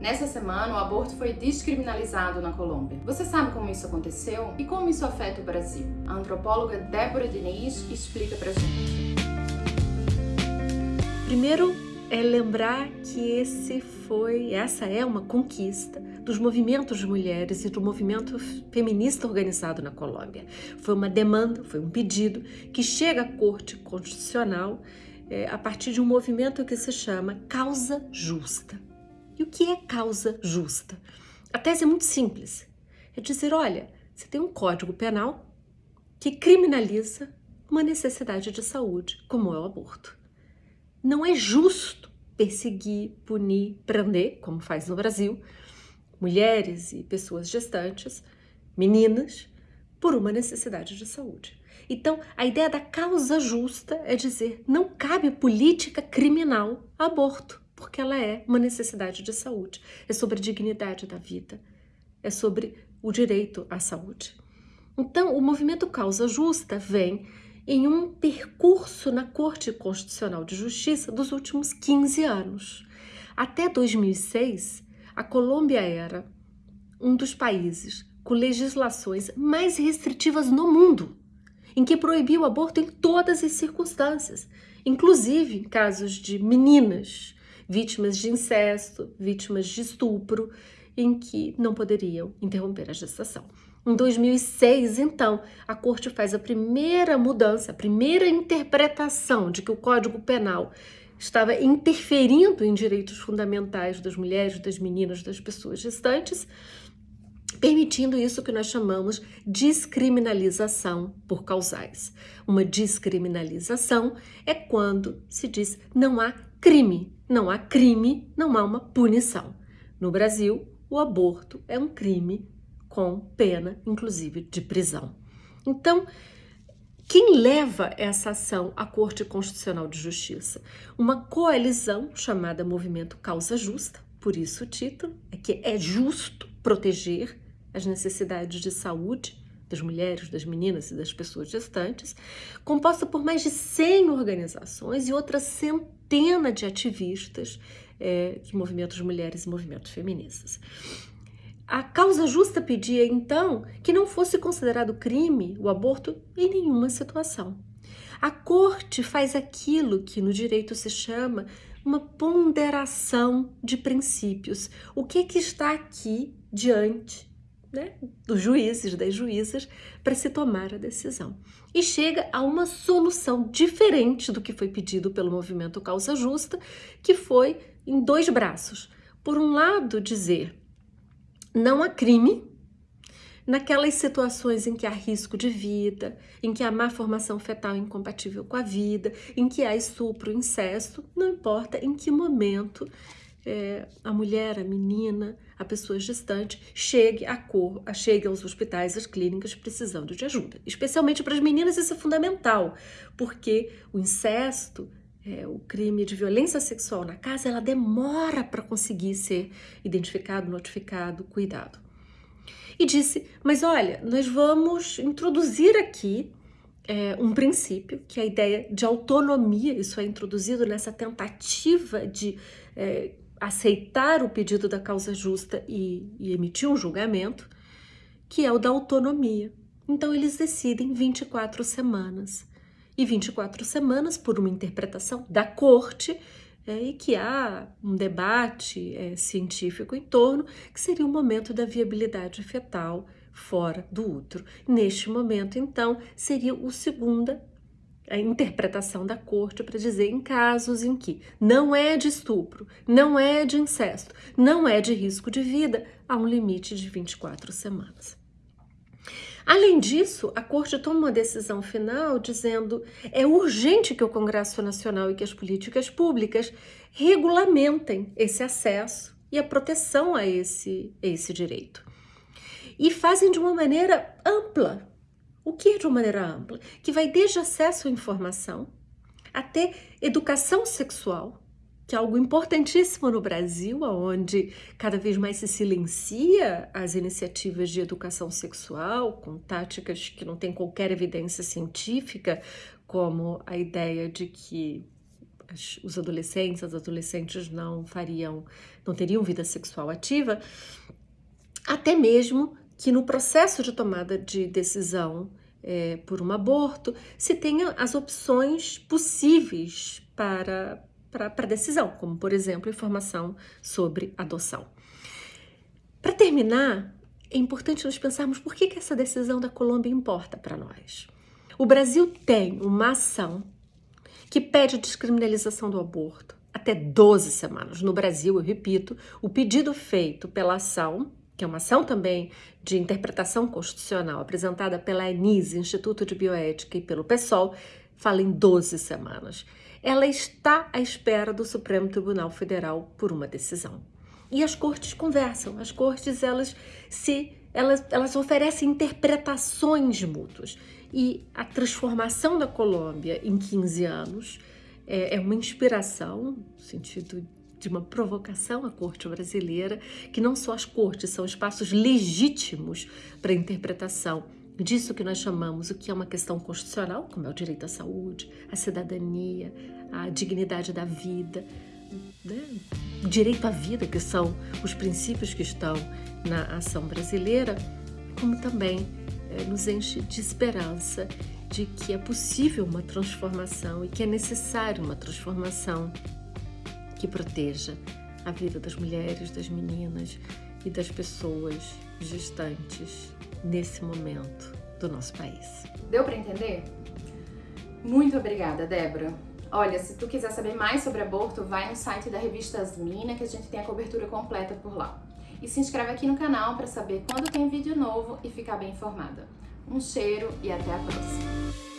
Nessa semana, o aborto foi descriminalizado na Colômbia. Você sabe como isso aconteceu e como isso afeta o Brasil? A antropóloga Débora Diniz explica pra gente. Primeiro é lembrar que esse foi, essa é uma conquista dos movimentos de mulheres e do movimento feminista organizado na Colômbia. Foi uma demanda, foi um pedido que chega à Corte Constitucional é, a partir de um movimento que se chama Causa Justa. E o que é causa justa? A tese é muito simples. É dizer, olha, você tem um código penal que criminaliza uma necessidade de saúde, como é o aborto. Não é justo perseguir, punir, prender, como faz no Brasil, mulheres e pessoas gestantes, meninas, por uma necessidade de saúde. Então, a ideia da causa justa é dizer não cabe política criminal aborto porque ela é uma necessidade de saúde. É sobre a dignidade da vida, é sobre o direito à saúde. Então, o movimento Causa Justa vem em um percurso na Corte Constitucional de Justiça dos últimos 15 anos. Até 2006, a Colômbia era um dos países com legislações mais restritivas no mundo, em que proibia o aborto em todas as circunstâncias, inclusive em casos de meninas vítimas de incesto, vítimas de estupro, em que não poderiam interromper a gestação. Em 2006, então, a corte faz a primeira mudança, a primeira interpretação de que o Código Penal estava interferindo em direitos fundamentais das mulheres, das meninas, das pessoas gestantes, permitindo isso que nós chamamos descriminalização por causais. Uma descriminalização é quando se diz não há crime. Não há crime, não há uma punição. No Brasil, o aborto é um crime com pena, inclusive, de prisão. Então, quem leva essa ação à Corte Constitucional de Justiça? Uma coalizão chamada Movimento Causa Justa, por isso o título, é que é justo proteger as necessidades de saúde das mulheres, das meninas e das pessoas gestantes, composta por mais de 100 organizações e outras centenas de ativistas é, de movimentos de mulheres e movimentos feministas. A causa justa pedia, então, que não fosse considerado crime o aborto em nenhuma situação. A corte faz aquilo que no direito se chama uma ponderação de princípios. O que, é que está aqui diante né, dos juízes, das juízas, para se tomar a decisão. E chega a uma solução diferente do que foi pedido pelo movimento Causa Justa, que foi em dois braços. Por um lado, dizer não há crime naquelas situações em que há risco de vida, em que há má formação fetal incompatível com a vida, em que há estupro, incesto, não importa em que momento é, a mulher, a menina, a pessoa gestante chegue, a cor, a, chegue aos hospitais, às clínicas precisando de ajuda. Especialmente para as meninas isso é fundamental, porque o incesto, é, o crime de violência sexual na casa, ela demora para conseguir ser identificado, notificado, cuidado. E disse, mas olha, nós vamos introduzir aqui é, um princípio, que é a ideia de autonomia, isso é introduzido nessa tentativa de é, aceitar o pedido da causa justa e, e emitir um julgamento, que é o da autonomia. Então, eles decidem 24 semanas. E 24 semanas, por uma interpretação da corte, é, e que há um debate é, científico em torno, que seria o momento da viabilidade fetal fora do útero. Neste momento, então, seria o segunda a interpretação da corte para dizer em casos em que não é de estupro, não é de incesto, não é de risco de vida, há um limite de 24 semanas. Além disso, a Corte toma uma decisão final dizendo é urgente que o Congresso Nacional e que as políticas públicas regulamentem esse acesso e a proteção a esse, a esse direito. E fazem de uma maneira ampla, o que é de uma maneira ampla? Que vai desde acesso à informação até educação sexual, que é algo importantíssimo no Brasil, onde cada vez mais se silencia as iniciativas de educação sexual com táticas que não têm qualquer evidência científica, como a ideia de que os adolescentes, as adolescentes não fariam, não teriam vida sexual ativa, até mesmo que no processo de tomada de decisão é, por um aborto, se tenha as opções possíveis para, para, decisão, como, por exemplo, informação sobre adoção. Para terminar, é importante nós pensarmos por que, que essa decisão da Colômbia importa para nós. O Brasil tem uma ação que pede descriminalização do aborto até 12 semanas. No Brasil, eu repito, o pedido feito pela ação que é uma ação também de interpretação constitucional apresentada pela ANISE, Instituto de Bioética, e pelo PSOL, fala em 12 semanas. Ela está à espera do Supremo Tribunal Federal por uma decisão. E as cortes conversam, as cortes elas se elas, elas oferecem interpretações mútuas. E a transformação da Colômbia em 15 anos é, é uma inspiração, no sentido de uma provocação à corte brasileira, que não só as cortes são espaços legítimos para interpretação disso que nós chamamos o que é uma questão constitucional, como é o direito à saúde, à cidadania, à dignidade da vida, né? direito à vida, que são os princípios que estão na ação brasileira, como também é, nos enche de esperança de que é possível uma transformação e que é necessário uma transformação que proteja a vida das mulheres, das meninas e das pessoas gestantes nesse momento do nosso país. Deu para entender? Muito obrigada, Débora. Olha, se tu quiser saber mais sobre aborto, vai no site da revista Asmina, que a gente tem a cobertura completa por lá. E se inscreve aqui no canal para saber quando tem vídeo novo e ficar bem informada. Um cheiro e até a próxima!